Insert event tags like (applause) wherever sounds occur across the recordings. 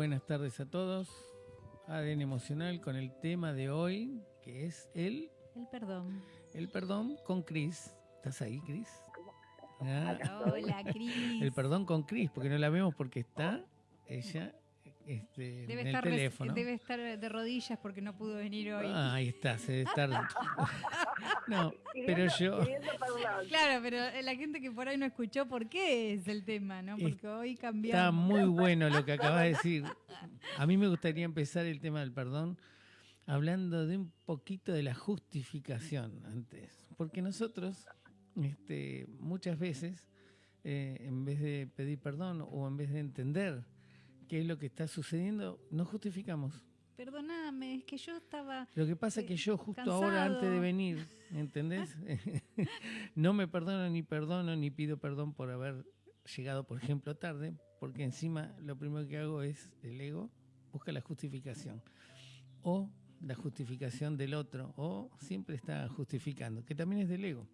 buenas tardes a todos. ADN Emocional con el tema de hoy, que es el... El perdón. El perdón con Cris. ¿Estás ahí, Cris? Ah. Hola, (laughs) Cris. El perdón con Cris, porque no la vemos porque está ella este, debe en estar el teléfono. debe estar de rodillas porque no pudo venir hoy. Ah, ahí está, se debe estar... (laughs) no, (laughs) pero yo... Claro, pero la gente que por ahí no escuchó por qué es el tema, ¿no? Porque hoy cambió. Está muy bueno lo que acabas de decir. A mí me gustaría empezar el tema del perdón hablando de un poquito de la justificación antes. Porque nosotros, este, muchas veces, eh, en vez de pedir perdón o en vez de entender qué es lo que está sucediendo, nos justificamos. Perdóname, es que yo estaba. Lo que pasa es que yo, justo ahora, antes de venir, ¿entendés? (laughs) (laughs) no me perdono ni perdono ni pido perdón por haber llegado, por ejemplo, tarde, porque encima lo primero que hago es el ego, busca la justificación. O la justificación del otro, o siempre está justificando, que también es del ego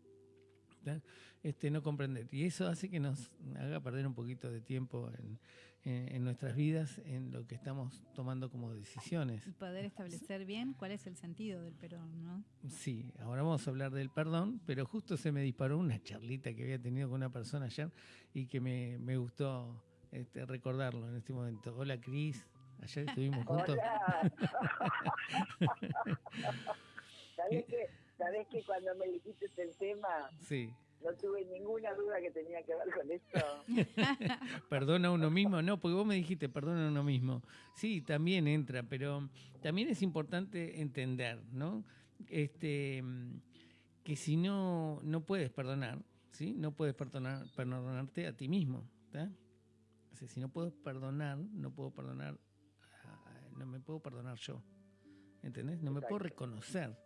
este, no comprender. Y eso hace que nos haga perder un poquito de tiempo en, en, nuestras vidas, en lo que estamos tomando como decisiones. Y poder establecer bien cuál es el sentido del perdón, ¿no? Sí, ahora vamos a hablar del perdón, pero justo se me disparó una charlita que había tenido con una persona ayer y que me, me gustó este, recordarlo en este momento. Hola Cris, ayer estuvimos (laughs) juntos. (laughs) ¿Sabés que, ¿Sabés que cuando me dijiste el tema, sí. no tuve ninguna duda que tenía que ver con esto? (laughs) perdona a uno mismo, no, porque vos me dijiste perdona a uno mismo. Sí, también entra, pero también es importante entender, ¿no? Este, que si no, no puedes perdonar, ¿sí? No puedes perdonar, perdonarte a ti mismo, ¿está? O sea, si no puedo perdonar, no puedo perdonar, no me puedo perdonar yo, ¿entendés? No me puedo reconocer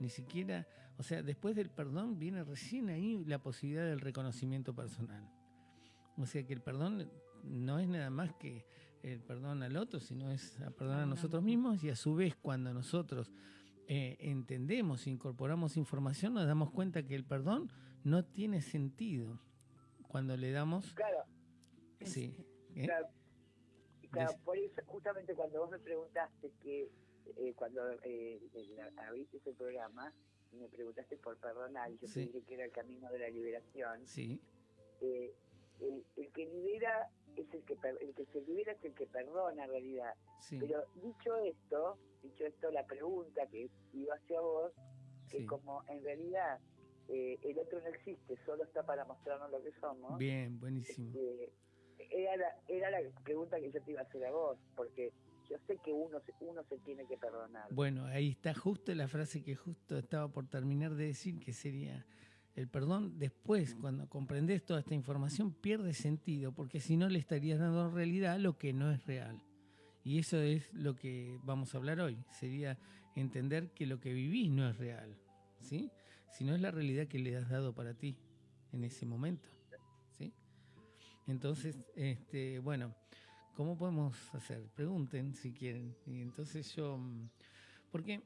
ni siquiera, o sea, después del perdón viene recién ahí la posibilidad del reconocimiento personal. O sea que el perdón no es nada más que el perdón al otro, sino es a perdonar a nosotros mismos y a su vez cuando nosotros eh, entendemos, incorporamos información, nos damos cuenta que el perdón no tiene sentido cuando le damos... Claro. Sí. ¿eh? Claro, claro por eso justamente cuando vos me preguntaste que eh, cuando eh, abriste ese programa y me preguntaste por perdonar, yo te dije que era el camino de la liberación. Sí. Eh, el, que libera es el que el que se libera es el que perdona en realidad. Pero dicho esto, dicho esto, la pregunta que iba hacia vos, que como en realidad eh, el otro no existe, solo está para mostrarnos lo que somos. Bien, buenísimo. Este, era, la, era la pregunta que yo te iba a hacer a vos, porque yo sé que uno, uno se tiene que perdonar. Bueno, ahí está justo la frase que justo estaba por terminar de decir, que sería el perdón después, cuando comprendes toda esta información, pierde sentido, porque si no le estarías dando realidad lo que no es real. Y eso es lo que vamos a hablar hoy, sería entender que lo que vivís no es real, ¿sí? Sino es la realidad que le has dado para ti en ese momento, ¿sí? Entonces, este, bueno, ¿cómo podemos hacer? Pregunten si quieren. Y entonces yo, mm, porque,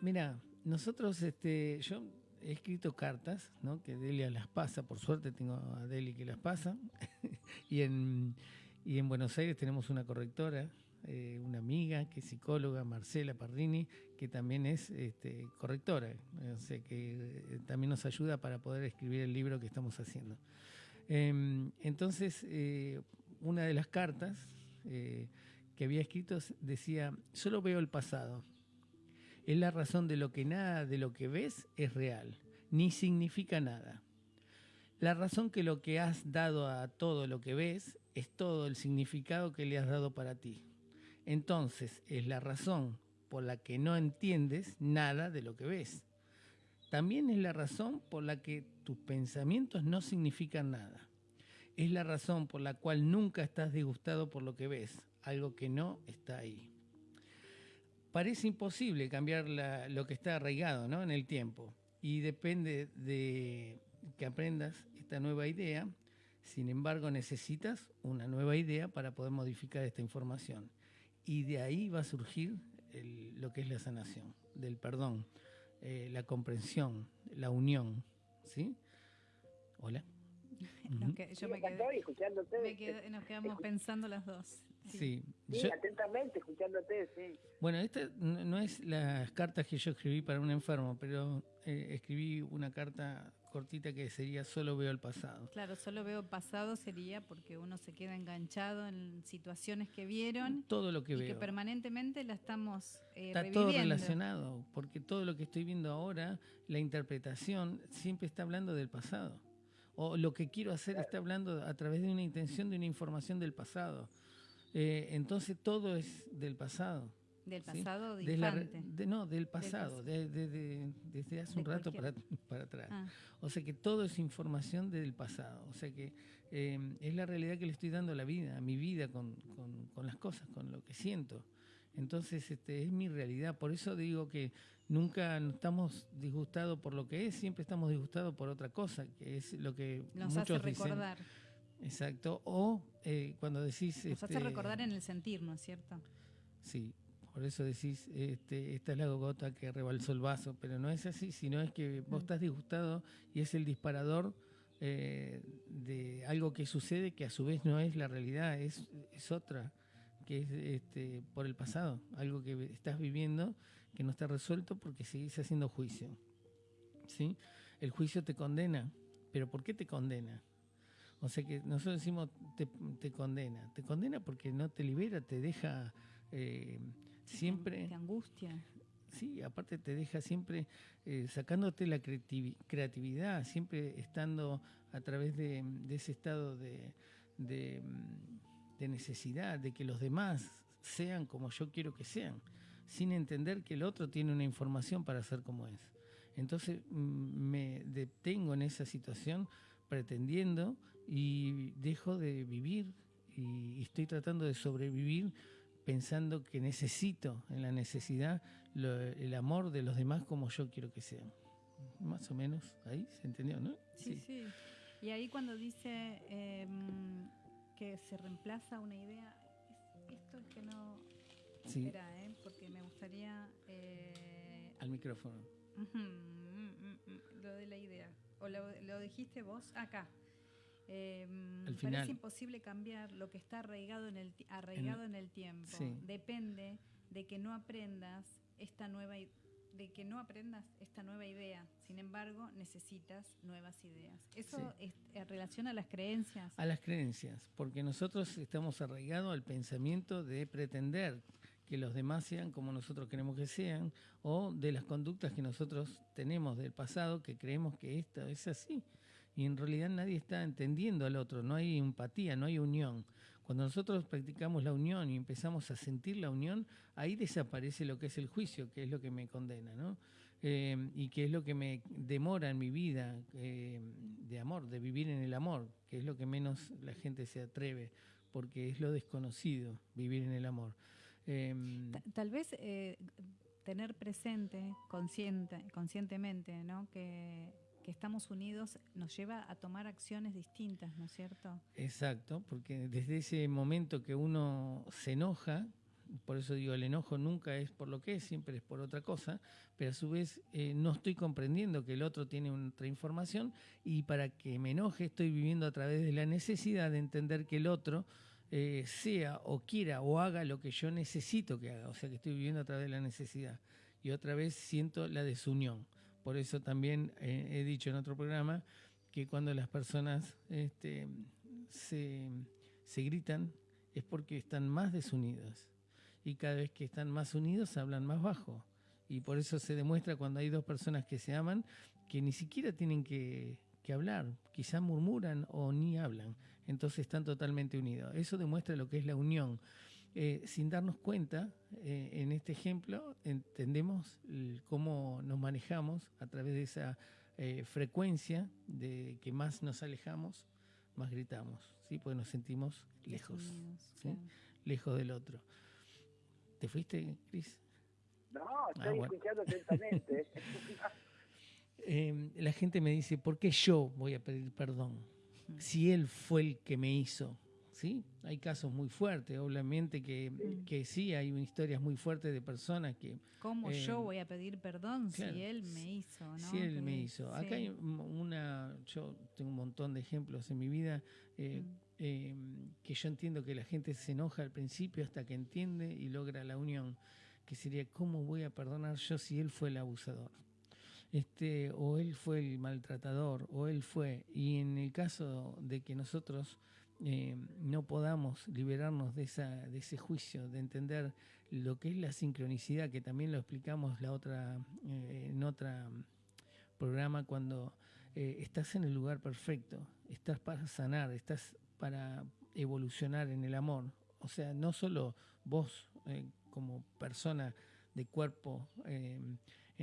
mira, nosotros, este, yo he escrito cartas, ¿no? Que Delia las pasa, por suerte tengo a Deli que las pasa, (laughs) y, en, y en Buenos Aires tenemos una correctora, eh, una amiga que es psicóloga, Marcela Parrini, que también es este, correctora, o sea que eh, también nos ayuda para poder escribir el libro que estamos haciendo. Em, entonces, eh, una de las cartas eh, que había escrito decía, solo veo el pasado. Es la razón de lo que nada de lo que ves es real, ni significa nada. La razón que lo que has dado a todo lo que ves es todo el significado que le has dado para ti. Entonces es la razón por la que no entiendes nada de lo que ves. También es la razón por la que tus pensamientos no significan nada es la razón por la cual nunca estás disgustado por lo que ves, algo que no está ahí. Parece imposible cambiar lo que está arraigado ¿no? en el tiempo y depende de que aprendas esta nueva idea. Sin embargo, necesitas una nueva idea para poder modificar esta información. Y de ahí va a surgir lo que es la sanación, del perdón, eh, la comprensión, la unión. ¿Sí? Hola. Yo me quedé, nos quedamos pensando las dos. Sí, sí atentamente, escuchándote, sí. Bueno, esta no es las cartas que yo escribí para un enfermo, pero eh, escribí una carta cortita que sería solo veo el pasado. Claro, solo veo el pasado sería porque uno se queda enganchado en situaciones que vieron. Todo lo que y veo. que permanentemente la estamos eh, Está todo relacionado, porque todo lo que estoy viendo ahora, la interpretación, siempre está hablando del pasado. O lo que quiero hacer está hablando a través de una intención, de una información del pasado. Eh, entonces todo es del pasado. Del pasado de, no, del pasado, desde hace un rato para, para atrás. Ah. O sea que todo es información del pasado. O sea que eh, es la realidad que le estoy dando a la vida, a mi vida con, con, las cosas, con lo que siento. Entonces este, es mi realidad. Por eso digo que nunca estamos disgustados por lo que es, siempre estamos disgustados por otra cosa, que es lo que Nos muchos hace recordar. Exacto. O eh, cuando decís... Nos hace este, recordar en el sentir, ¿no es cierto? Sí, por eso decís, este, esta es la gota que rebalsó el vaso, pero no es así, sino es que vos mm. estás disgustado y es el disparador eh, de algo que sucede que a su vez no es la realidad, es, es otra, que es este, por el pasado, algo que estás viviendo que no está resuelto porque seguís haciendo juicio. ¿sí? El juicio te condena, pero ¿por qué te condena? O sea que nosotros decimos te, te condena, te condena porque no te libera, te deja... Eh, siempre... Te angustia. Sí, aparte te deja siempre eh, sacándote la creatividad, siempre estando a través de, ese estado de, de, necesidad, de que los demás sean como yo quiero que sean, sin entender que el otro tiene una información para ser como es. Entonces mm, me detengo en esa situación pretendiendo y dejo de vivir y estoy tratando de sobrevivir pensando que necesito en la necesidad el amor de los demás como yo quiero que sean. Más o menos, ahí se entendió, ¿no? Sí, sí. Y ahí cuando dice em, que se reemplaza una idea, esto es que no... Sí. Espera, ¿eh? porque me gustaría... Eh, Al micrófono. Mm, mm, mm, lo de la idea. ¿O lo, lo dijiste vos? Acá. Eh, parece imposible cambiar lo que está arraigado en el, arraigado en, el tiempo. Depende de que no aprendas esta nueva de que no aprendas esta nueva idea. Sin embargo, necesitas nuevas ideas. ¿Eso es en relación a las creencias? A las creencias, porque nosotros estamos arraigados al pensamiento de pretender que los demás sean como nosotros queremos que sean, o de las conductas que nosotros tenemos del pasado que creemos que esto es así y en realidad nadie está entendiendo al otro, no hay empatía, no hay unión. Cuando nosotros practicamos la unión y empezamos a sentir la unión, ahí desaparece lo que es el juicio, que es lo que me condena, ¿no? Eh, y que es lo que me demora en mi vida eh, de amor, de vivir en el amor, que es lo que menos la gente se atreve, porque es lo desconocido, vivir en el amor. Em, tal vez eh, tener presente, consciente, conscientemente, ¿no? que que estamos unidos nos lleva a tomar acciones distintas, ¿no es cierto? Exacto, porque desde ese momento que uno se enoja, por eso digo, el enojo nunca es por lo que es, siempre es por otra cosa, pero a su vez eh, no estoy comprendiendo que el otro tiene otra información y para que me enoje estoy viviendo a través de la necesidad de entender que el otro eh, sea o quiera o haga lo que yo necesito que haga, o sea que estoy viviendo a través de la necesidad. Y otra vez siento la desunión. Por eso también eh, he dicho en otro programa que cuando las personas este, se, gritan es porque están más desunidos. Y cada vez que están más unidos hablan más bajo. Y por eso se demuestra cuando hay dos personas que se aman que ni siquiera tienen que, hablar, quizás murmuran o ni hablan. Entonces están totalmente unidos. Eso demuestra lo que es la unión. Eh, sin darnos cuenta, eh, en este ejemplo, entendemos cómo nos manejamos a través de esa eh, frecuencia de que más nos alejamos, más gritamos, ¿sí? porque nos sentimos lejos, lejos del otro. ¿Te fuiste, Cris? No, ah, estoy escuchando atentamente. (laughs) La gente me dice, ¿por qué yo voy a pedir perdón? Si él fue el que me hizo, ¿sí? Hay casos muy fuertes, obviamente que, mm. que sí, hay historias muy fuertes de personas que... ¿Cómo yo eh, voy a pedir perdón si él me hizo? ¿no? Si él me hizo. Acá hay una, yo tengo un montón de ejemplos en mi vida, eh, mm. que yo entiendo que la gente se enoja al principio hasta que entiende y logra la unión, que sería cómo voy a perdonar yo si él fue el abusador. Este, o él fue el maltratador, o él fue, y en el caso de que nosotros eh, no podamos liberarnos de, esa, de ese juicio, de entender lo que es la sincronicidad, que también lo explicamos la otra, eh, en otro programa, cuando eh, estás en el lugar perfecto, estás para sanar, estás para evolucionar en el amor. O sea, no solo vos como persona de cuerpo en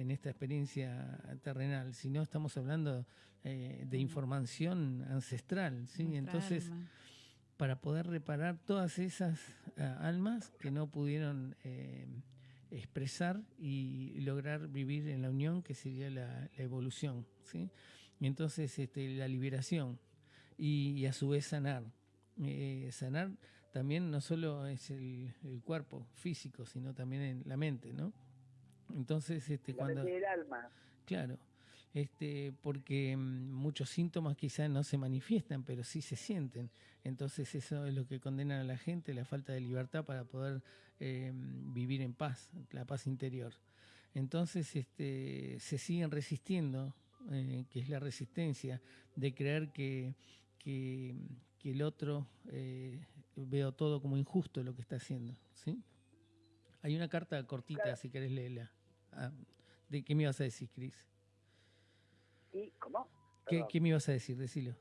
esta experiencia terrenal, sino estamos hablando de información ancestral, ¿sí? Entonces para poder reparar todas esas ah, almas que no pudieron eh, expresar y lograr vivir en la unión, que sería la, evolución. ¿sí? Y entonces este, la liberación y, a su vez sanar. Eh, sanar también no solo es el, cuerpo físico, sino también en la mente, ¿no? Entonces, este, cuando... el alma. Claro, este, porque mm, muchos síntomas quizás no se manifiestan, pero sí se sienten. Entonces eso es lo que condena a la gente, la falta de libertad para poder eh, vivir en paz, la paz interior. Entonces este, se siguen resistiendo, eh, que es la resistencia de creer que, que, el otro eh, veo todo como injusto lo que está haciendo. ¿sí? Hay una carta cortita, si querés leerla. Ah, ¿De qué me ibas a decir, Cris? ¿Cómo? ¿Qué, me ibas a decir? Decilo.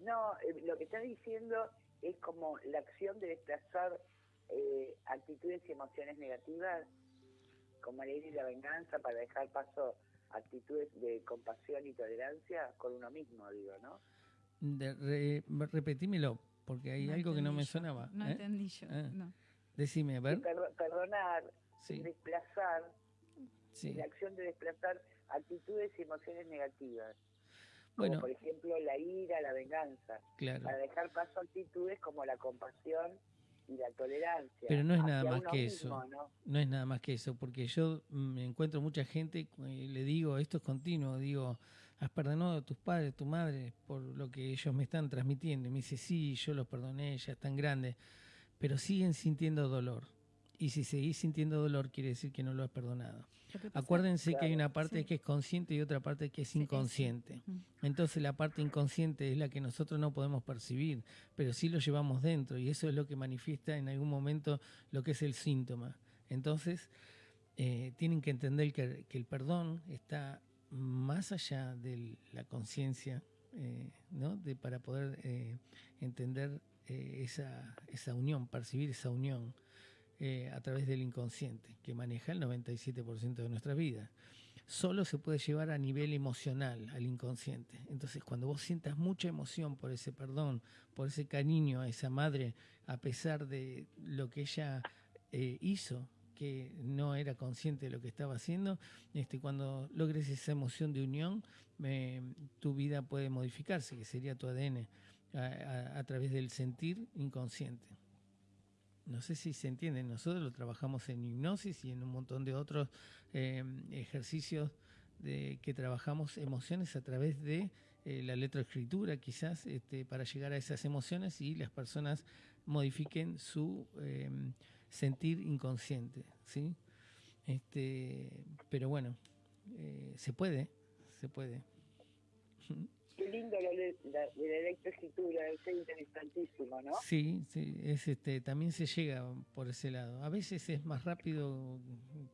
No, eh, lo que estás diciendo es como la acción de desplazar eh, actitudes y emociones negativas, como la ira y la venganza, para dejar paso a actitudes de compasión y tolerancia con uno mismo, digo, ¿no? De repetímelo, porque hay algo que no me sonaba. No ¿eh? entendí yo, ah. no. Decime, a ver. perdonar, desplazar, la acción de desplazar actitudes y emociones negativas. Como por ejemplo la ira, la venganza. Para dejar paso a actitudes como la compasión y la tolerancia. Pero no es nada más que eso. ¿no? es nada más que eso, porque yo me encuentro mucha gente y le digo, esto es continuo, digo, has perdonado a tus padres, tu madre, por lo que ellos me están transmitiendo. Y me dice, sí, yo los perdoné, ya están grandes, pero siguen sintiendo dolor. Y si seguís sintiendo dolor, quiere decir que no lo has perdonado. Acuérdense que hay una parte que es consciente y otra parte que es inconsciente. Entonces la parte inconsciente es la que nosotros no podemos percibir, pero sí lo llevamos dentro y eso es lo que manifiesta en algún momento lo que es el síntoma. Entonces eh, tienen que entender que, el perdón está más allá de la conciencia, eh, ¿no? de, para poder eh, entender esa, esa unión, percibir esa unión. Eh, a través del inconsciente, que maneja el 97% de nuestra vida. Solo se puede llevar a nivel emocional al inconsciente. Entonces, cuando vos sientas mucha emoción por ese perdón, por ese cariño a esa madre, a pesar de lo que ella eh, hizo, que no era consciente de lo que estaba haciendo, este, cuando logres esa emoción de unión, tu vida puede modificarse, que sería tu ADN, a través del sentir inconsciente no sé si se entiende, nosotros lo trabajamos en hipnosis y en un montón de otros eh, ejercicios de que trabajamos emociones a través de eh, la letroescritura, quizás, este, para llegar a esas emociones y las personas modifiquen su em, sentir inconsciente, ¿sí? Este, pero bueno, eh, se puede, se puede. (laughs) Qué lindo lo de la, electroescritura, es interesantísimo, ¿no? Sí, sí, es este, también se llega por ese lado. A veces es más rápido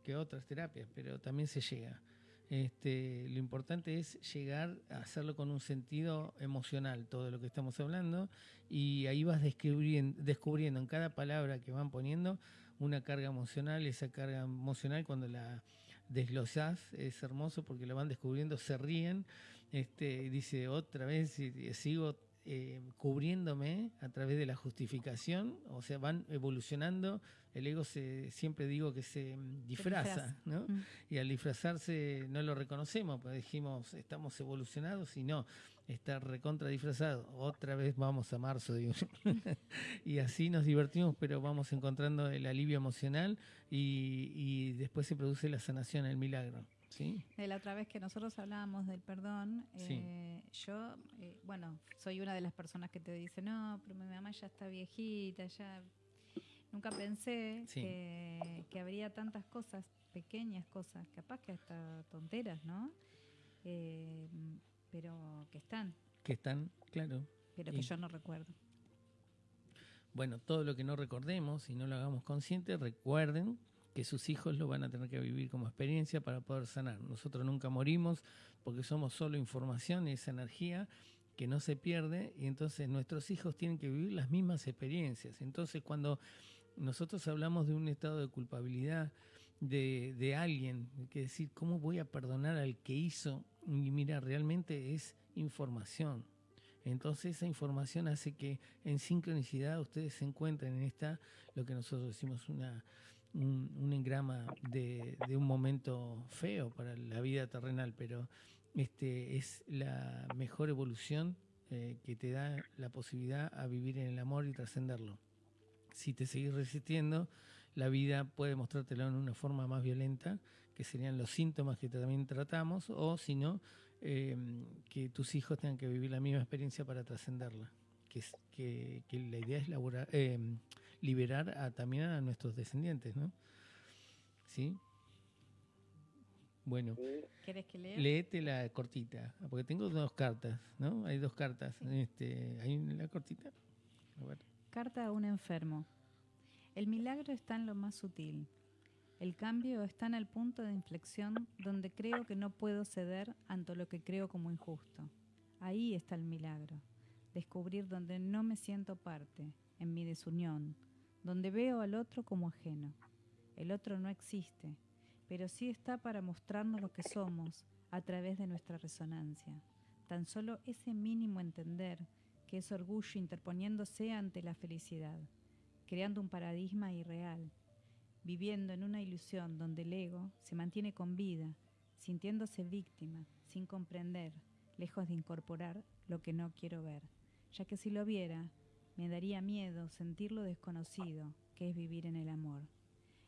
que otras terapias, pero también se llega. Este, lo importante es llegar a hacerlo con un sentido emocional, todo lo que estamos hablando, y ahí vas descubriendo, descubriendo en cada palabra que van poniendo una carga emocional, esa carga emocional cuando la desglosás es hermoso porque lo van descubriendo, se ríen este, dice otra vez, y sigo eh, cubriéndome a través de la justificación, o sea, van evolucionando, el ego se, siempre digo que se disfraza, ¿no? Mm. Y al disfrazarse no lo reconocemos, pues dijimos, estamos evolucionados y no, está recontra disfrazado, otra vez vamos a marzo, digo. (laughs) y así nos divertimos, pero vamos encontrando el alivio emocional y, y después se produce la sanación, el milagro. ¿Sí? De la otra vez que nosotros hablábamos del perdón, eh, yo, eh, bueno, soy una de las personas que te dice, no, pero mi mamá ya está viejita, ya... Nunca pensé que, que, habría tantas cosas, pequeñas cosas, capaz que hasta tonteras, ¿no? Eh, pero que están. Que están, claro. Pero que yo no recuerdo. Bueno, todo lo que no recordemos y no lo hagamos consciente, recuerden que sus hijos lo van a tener que vivir como experiencia para poder sanar. Nosotros nunca morimos porque somos solo información y esa energía que no se pierde y entonces nuestros hijos tienen que vivir las mismas experiencias. Entonces cuando nosotros hablamos de un estado de culpabilidad de, de alguien, que decir, ¿cómo voy a perdonar al que hizo? Y mira, realmente es información entonces esa información hace que en sincronicidad ustedes se encuentren en esta, lo que nosotros decimos, una, un, engrama de, un momento feo para la vida terrenal, pero este es la mejor evolución eh, que te da la posibilidad a vivir en el amor y trascenderlo. Si te seguís resistiendo, la vida puede mostrártelo en una forma más violenta, que serían los síntomas que también tratamos, o si no, Em, que tus hijos tengan que vivir la misma experiencia para trascenderla. Que, que, que, la idea es em, liberar a, también a nuestros descendientes, ¿no? ¿Sí? Bueno, ¿Quieres que lea? Léete la cortita, porque tengo dos cartas, ¿no? Hay dos cartas. Este, ¿Hay la cortita? Carta a un enfermo. El milagro está en lo más sutil, el cambio está en el punto de inflexión donde creo que no puedo ceder ante lo que creo como injusto. Ahí está el milagro. Descubrir donde no me siento parte, en mi desunión, donde veo al otro como ajeno. El otro no existe, pero sí está para mostrarnos lo que somos a través de nuestra resonancia. Tan solo ese mínimo entender que es orgullo interponiéndose ante la felicidad, creando un paradigma irreal viviendo en una ilusión donde el ego se mantiene con vida, sintiéndose víctima, sin comprender, lejos de incorporar lo que no quiero ver, ya que si lo viera, me daría miedo sentir lo desconocido que es vivir en el amor.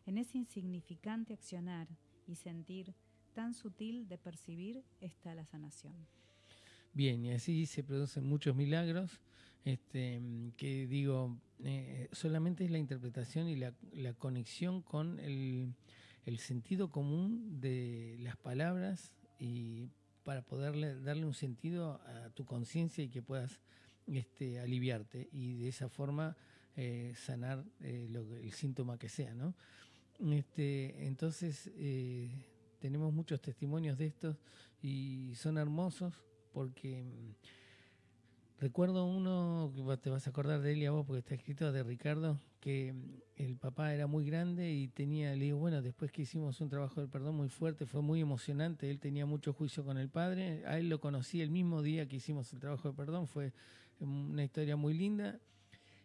En ese insignificante accionar y sentir tan sutil de percibir está la sanación. Bien, y así se producen muchos milagros, este, que digo, eh, solamente es la interpretación y la, conexión con el, sentido común de las palabras y para poderle darle un sentido a tu conciencia y que puedas este, aliviarte y de esa forma eh, sanar eh, el síntoma que sea, ¿no? Este, entonces tenemos muchos testimonios de estos y son hermosos porque Recuerdo uno, que te vas a acordar de él y a vos porque está escrito de Ricardo, que el papá era muy grande y tenía, le digo, bueno, después que hicimos un trabajo del perdón muy fuerte, fue muy emocionante, él tenía mucho juicio con el padre, a él lo conocí el mismo día que hicimos el trabajo de perdón, fue una historia muy linda.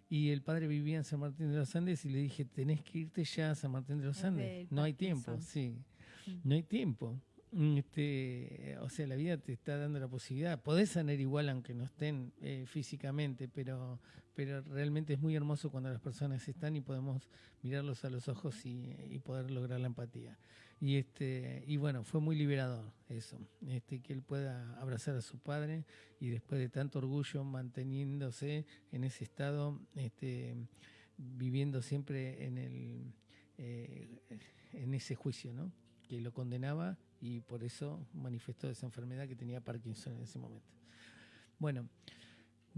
Y el padre vivía en San Martín de los Andes y le dije, tenés que irte ya a San Martín de los Andes. No hay tiempo, sí. No hay tiempo. Este, o sea, la vida te está dando la posibilidad. Podés sanar igual aunque no estén eh, físicamente, pero, pero realmente es muy hermoso cuando las personas están y podemos mirarlos a los ojos y, poder lograr la empatía. Y este, y bueno, fue muy liberador eso, este, que él pueda abrazar a su padre y después de tanto orgullo manteniéndose en ese estado, este, viviendo siempre en el eh, en ese juicio, ¿no? que lo condenaba y por eso manifestó esa enfermedad que tenía Parkinson en ese momento. Bueno,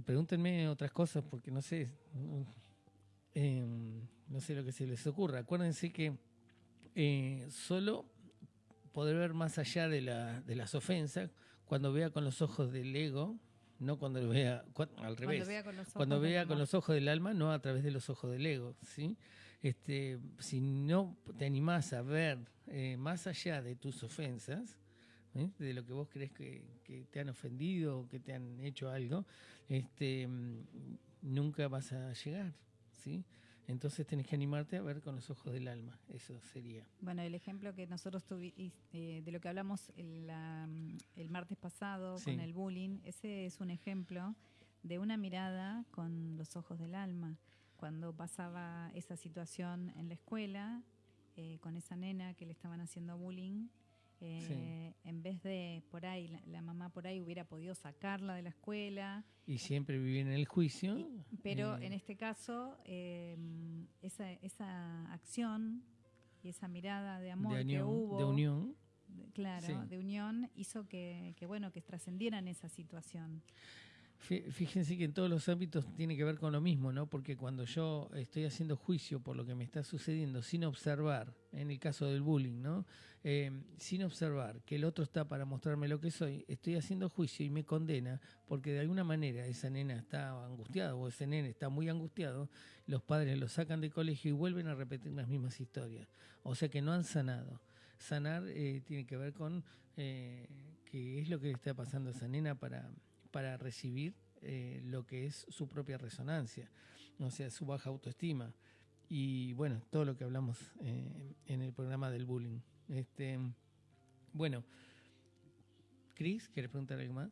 pregúntenme otras cosas porque no sé, em, no sé lo que se les ocurra. Acuérdense que eh, solo poder ver más allá de, la, de las ofensas cuando vea con los ojos del ego, no cuando lo vea al revés. Cuando vea con los ojos, cuando vea con los ojos del alma, no a través de los ojos del ego, ¿sí? Este, si no te animás a ver eh, más allá de tus ofensas, ¿eh? de lo que vos crees que, te han ofendido o que te han hecho algo, este, mm, nunca vas a llegar, ¿sí? Entonces tenés que animarte a ver con los ojos del alma, eso sería. Bueno, el ejemplo que nosotros tuvimos, eh, de lo que hablamos el, el martes pasado con el bullying, ese es un ejemplo de una mirada con los ojos del alma. Cuando pasaba esa situación en la escuela, eh, con esa nena que le estaban haciendo bullying, Eh, en vez de por ahí, la, mamá por ahí hubiera podido sacarla de la escuela. Y siempre vivir en el juicio. pero eh, en este caso, esa, esa acción y esa mirada de amor que hubo. De unión. claro, de unión hizo que, que bueno, que trascendieran esa situación. Fíjense que en todos los ámbitos tiene que ver con lo mismo, ¿no? Porque cuando yo estoy haciendo juicio por lo que me está sucediendo sin observar, en el caso del bullying, ¿no? Eh, sin observar que el otro está para mostrarme lo que soy, estoy haciendo juicio y me condena porque de alguna manera esa nena está angustiada o ese nene está muy angustiado, los padres lo sacan de colegio y vuelven a repetir las mismas historias. O sea que no han sanado. Sanar eh, tiene que ver con eh, qué es lo que está pasando a esa nena para para recibir eh, lo que es su propia resonancia, o sea, su baja autoestima. Y bueno, todo lo que hablamos eh, en el programa del bullying. Este, bueno, Cris, ¿quieres preguntar algo más?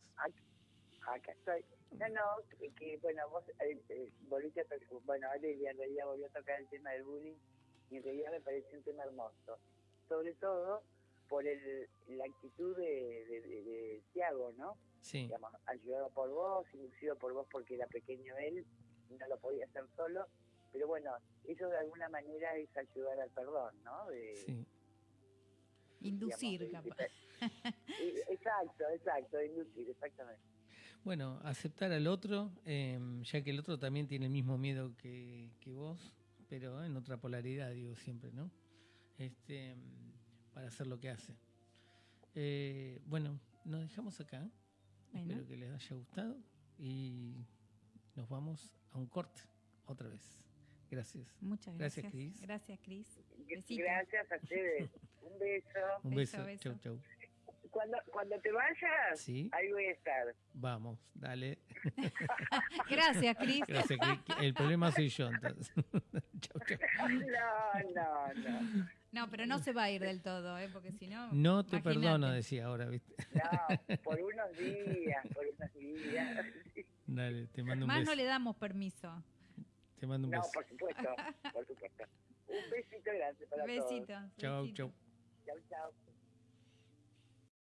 Acá estoy. No, no, que, bueno, vos eh, eh volviste a bueno, Valeria en realidad volvió a tocar el tema del bullying y en realidad me pareció un tema hermoso. Sobre todo por el, la actitud de, de, de Tiago, ¿no? Sí. ayudado por vos, inducido por vos porque era pequeño él, no lo podía hacer solo, pero bueno, eso de alguna manera es ayudar al perdón, ¿no? sí. Inducir, capaz. exacto, exacto, inducir, exactamente. Bueno, aceptar al otro, em, ya que el otro también tiene el mismo miedo que, que vos, pero en otra polaridad, digo siempre, ¿no? Este, para hacer lo que hace. Eh, bueno, nos dejamos acá. Espero que les haya gustado y nos vamos a un corte otra vez. Gracias. Muchas gracias. Gracias, Cris. Gracias, Cris. Gracias a ustedes. (laughs) Un beso. Un beso. beso. Chau, chau. Cuando, cuando te vayas, ¿Sí? ahí voy a estar. Vamos, dale. (laughs) Gracias, Cris. Gracias, Cris. El problema soy yo, entonces. (laughs) chau, chau. No, no, no. No, pero no se va a ir del todo, ¿eh? porque si no. No te perdono, decía ahora, ¿viste? No, por (laughs) unos días, por unos días. Dale, te mando un beso. Más no le damos permiso. Te mando un beso. No, por supuesto, por supuesto. Un besito grande para besito, todos. Chao, chao. Chao, chao.